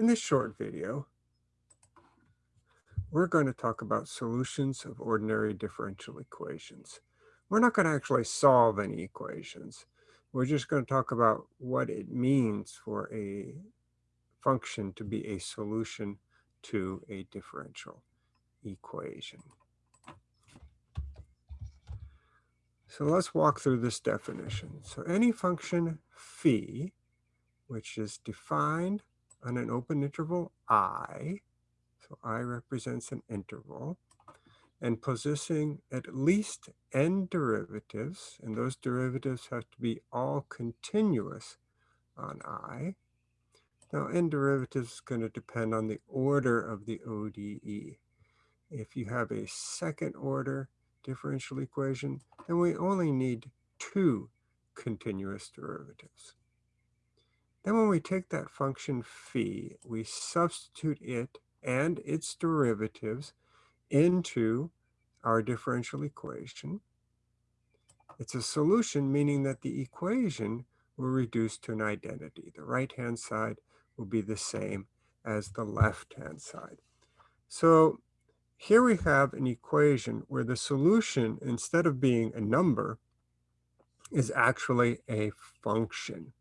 In this short video, we're going to talk about solutions of ordinary differential equations. We're not going to actually solve any equations. We're just going to talk about what it means for a function to be a solution to a differential equation. So let's walk through this definition. So any function phi, which is defined on an open interval i, so i represents an interval, and possessing at least n derivatives, and those derivatives have to be all continuous on i. Now, n derivatives is going to depend on the order of the ODE. If you have a second order differential equation, then we only need two continuous derivatives. Then when we take that function phi, we substitute it and its derivatives into our differential equation. It's a solution, meaning that the equation will reduce to an identity. The right-hand side will be the same as the left-hand side. So here we have an equation where the solution, instead of being a number, is actually a function.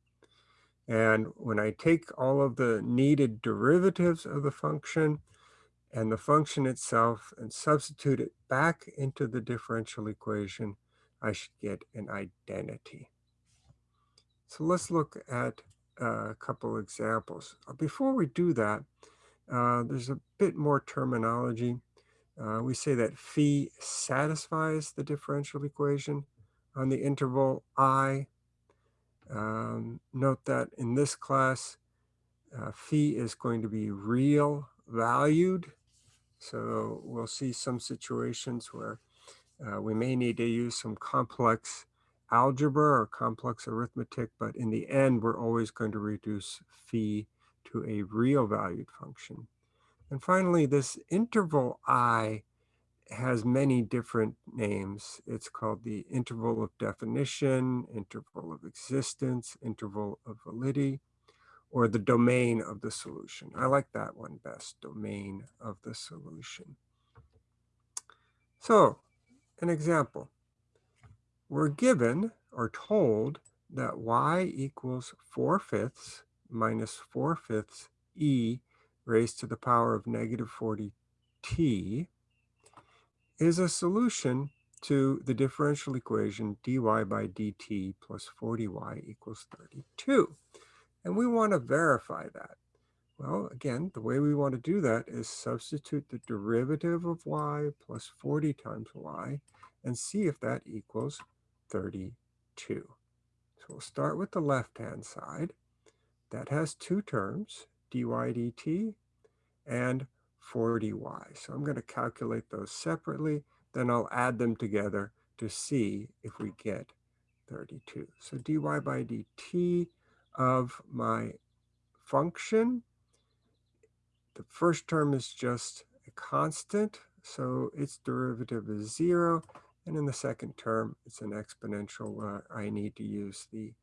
And when I take all of the needed derivatives of the function and the function itself and substitute it back into the differential equation, I should get an identity. So let's look at a couple examples. Before we do that, uh, there's a bit more terminology. Uh, we say that phi satisfies the differential equation on the interval i um, note that in this class, uh, phi is going to be real valued. So we'll see some situations where uh, we may need to use some complex algebra or complex arithmetic, but in the end, we're always going to reduce phi to a real valued function. And finally, this interval i has many different names. It's called the interval of definition, interval of existence, interval of validity, or the domain of the solution. I like that one best, domain of the solution. So, an example. We're given or told that y equals 4 fifths minus 4 fifths e raised to the power of negative 40 t is a solution to the differential equation dy by dt plus 40y equals 32. And we want to verify that. Well, again, the way we want to do that is substitute the derivative of y plus 40 times y and see if that equals 32. So we'll start with the left-hand side. That has two terms, dy dt and 40y. So I'm going to calculate those separately, then I'll add them together to see if we get 32. So dy by dt of my function, the first term is just a constant, so its derivative is zero. And in the second term, it's an exponential where I need to use the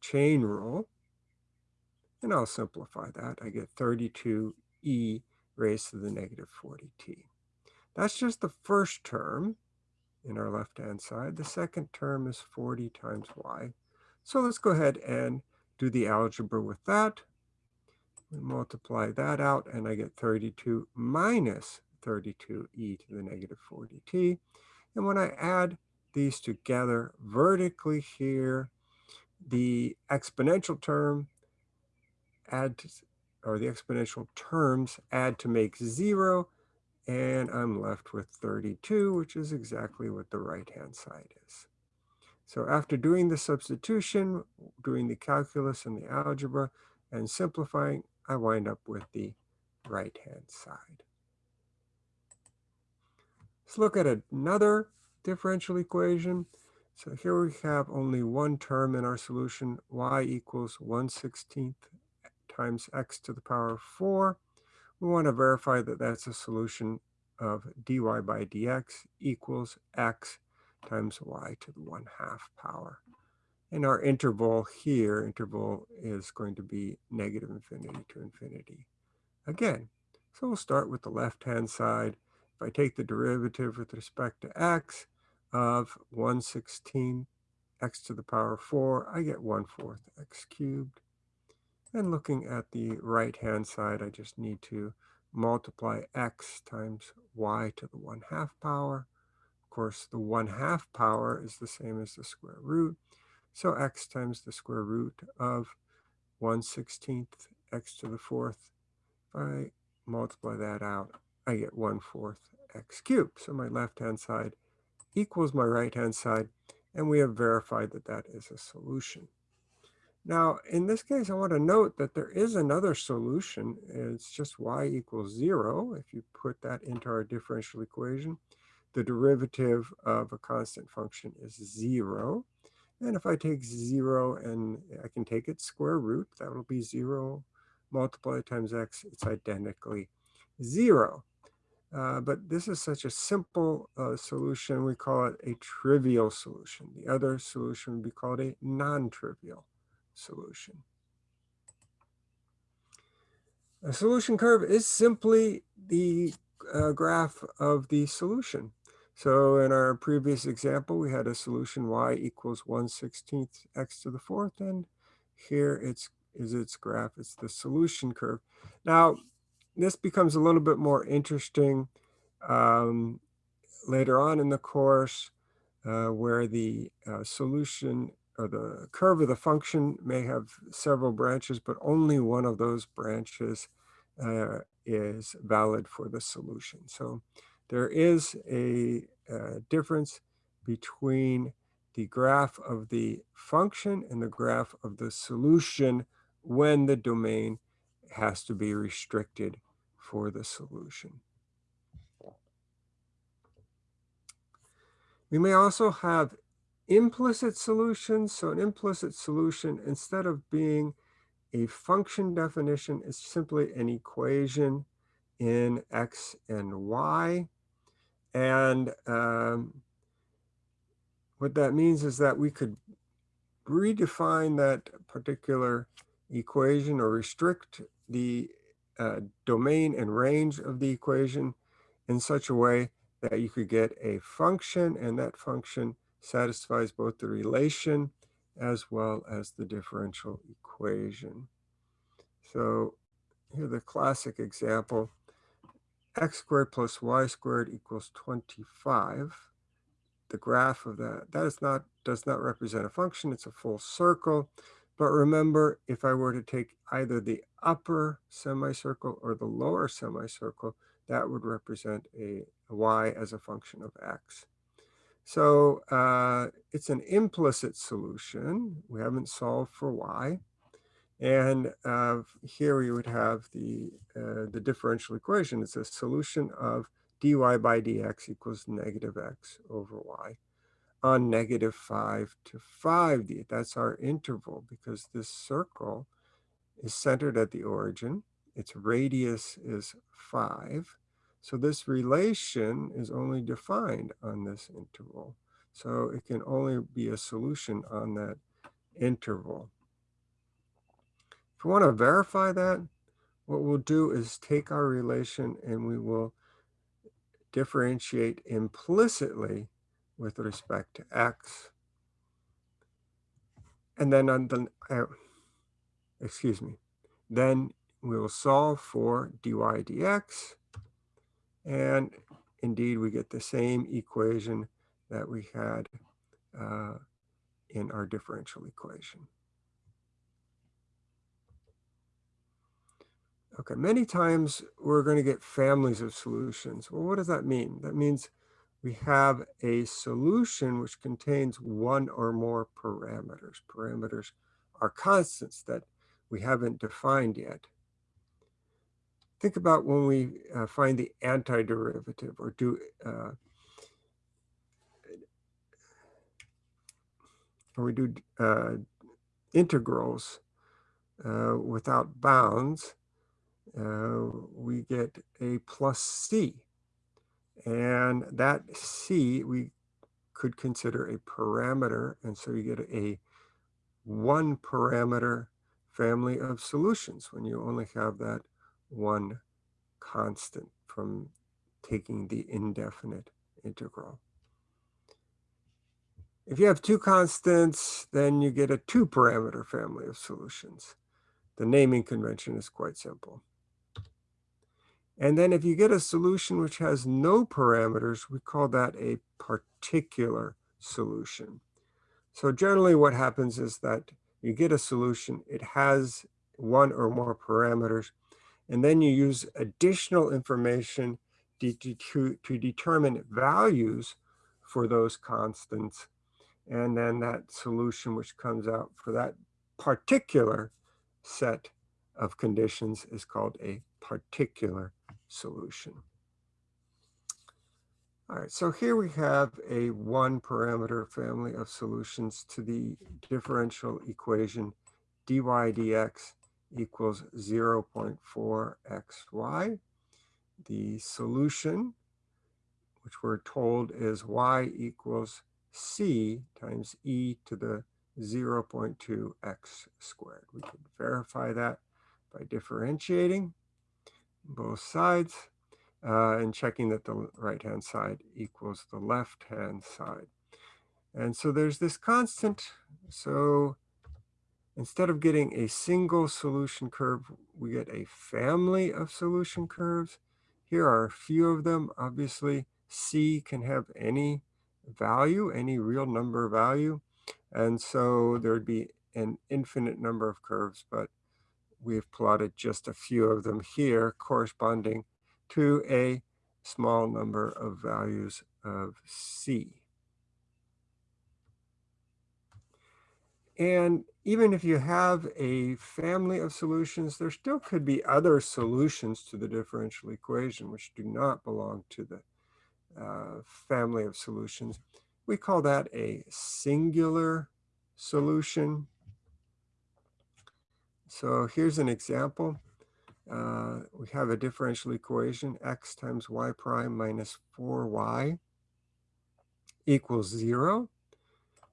chain rule. And I'll simplify that. I get 32e raised to the negative 40t. That's just the first term in our left-hand side. The second term is 40 times y. So let's go ahead and do the algebra with that. We multiply that out, and I get 32 minus 32e to the negative 40t. And when I add these together vertically here, the exponential term adds or the exponential terms add to make zero, and I'm left with 32, which is exactly what the right-hand side is. So after doing the substitution, doing the calculus and the algebra, and simplifying, I wind up with the right-hand side. Let's look at another differential equation. So here we have only one term in our solution, y equals 1 16th times x to the power of 4. We want to verify that that's a solution of dy by dx equals x times y to the 1 half power. And our interval here, interval is going to be negative infinity to infinity. again. So we'll start with the left-hand side. If I take the derivative with respect to x of 116 x to the power 4, I get 1 fourth x cubed. And looking at the right-hand side, I just need to multiply x times y to the 1 half power. Of course, the 1 half power is the same as the square root. So x times the square root of 1 16th x to the fourth. If I multiply that out, I get 1 fourth x cubed. So my left-hand side equals my right-hand side, and we have verified that that is a solution. Now, in this case, I want to note that there is another solution. It's just y equals 0. If you put that into our differential equation, the derivative of a constant function is 0. And if I take 0 and I can take its square root, that will be 0 multiplied times x. It's identically 0. Uh, but this is such a simple uh, solution, we call it a trivial solution. The other solution would be called a non-trivial solution. A solution curve is simply the uh, graph of the solution. So in our previous example, we had a solution y equals 1 16th x to the fourth, and here it's is its graph. It's the solution curve. Now, this becomes a little bit more interesting um, later on in the course, uh, where the uh, solution or the curve of the function may have several branches, but only one of those branches uh, is valid for the solution. So there is a, a difference between the graph of the function and the graph of the solution when the domain has to be restricted for the solution. We may also have implicit solutions. So an implicit solution, instead of being a function definition, is simply an equation in x and y. And um, what that means is that we could redefine that particular equation or restrict the uh, domain and range of the equation in such a way that you could get a function and that function satisfies both the relation as well as the differential equation. So here the classic example x squared plus y squared equals 25. The graph of that, that is not, does not represent a function, it's a full circle. But remember, if I were to take either the upper semicircle or the lower semicircle, that would represent a y as a function of x. So uh, it's an implicit solution. We haven't solved for y. And uh, here we would have the, uh, the differential equation. It's a solution of dy by dx equals negative x over y on negative 5 to 5. That's our interval because this circle is centered at the origin. Its radius is 5. So this relation is only defined on this interval. So it can only be a solution on that interval. If we want to verify that, what we'll do is take our relation and we will differentiate implicitly with respect to x. And then on the, uh, excuse me, then we will solve for dy dx. And indeed, we get the same equation that we had uh, in our differential equation. Okay, many times we're going to get families of solutions. Well, what does that mean? That means we have a solution which contains one or more parameters. Parameters are constants that we haven't defined yet. Think about when we uh, find the antiderivative or do uh, or we do uh, integrals uh, without bounds uh, we get a plus c. And that c we could consider a parameter. And so you get a one parameter family of solutions when you only have that one constant from taking the indefinite integral. If you have two constants, then you get a two parameter family of solutions. The naming convention is quite simple. And then if you get a solution which has no parameters, we call that a particular solution. So generally what happens is that you get a solution, it has one or more parameters, and then you use additional information to, to, determine values for those constants. And then that solution which comes out for that particular set of conditions is called a particular solution. All right, so here we have a one parameter family of solutions to the differential equation dy dx equals 0.4xy. The solution, which we're told is y equals c times e to the 0.2x squared. We can verify that by differentiating both sides uh, and checking that the right-hand side equals the left-hand side. And so there's this constant. So instead of getting a single solution curve, we get a family of solution curves. Here are a few of them. Obviously, C can have any value, any real number value. And so there'd be an infinite number of curves, but we've plotted just a few of them here corresponding to a small number of values of C. And even if you have a family of solutions, there still could be other solutions to the differential equation which do not belong to the uh, family of solutions. We call that a singular solution. So here's an example uh, we have a differential equation, x times y prime minus 4y equals 0.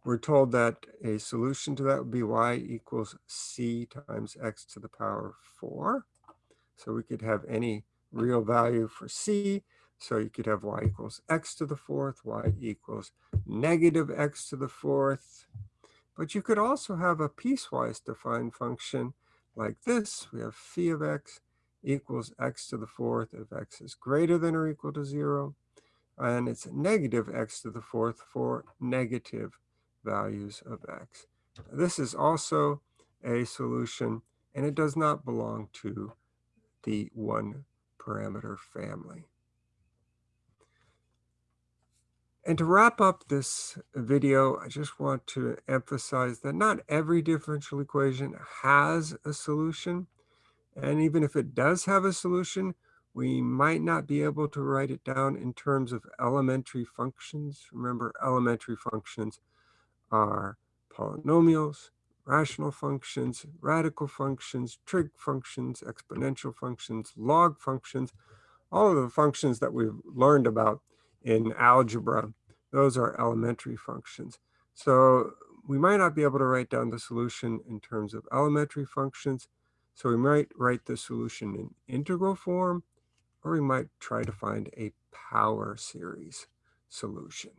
We're told that a solution to that would be y equals c times x to the power 4. So we could have any real value for c. So you could have y equals x to the fourth, y equals negative x to the fourth. But you could also have a piecewise defined function like this. We have phi of x equals x to the fourth if x is greater than or equal to 0. And it's negative x to the fourth for negative values of x. This is also a solution, and it does not belong to the one parameter family. And to wrap up this video, I just want to emphasize that not every differential equation has a solution. And even if it does have a solution, we might not be able to write it down in terms of elementary functions. Remember, elementary functions are polynomials, rational functions, radical functions, trig functions, exponential functions, log functions, all of the functions that we've learned about in algebra, those are elementary functions. So we might not be able to write down the solution in terms of elementary functions, so we might write the solution in integral form, or we might try to find a power series solution.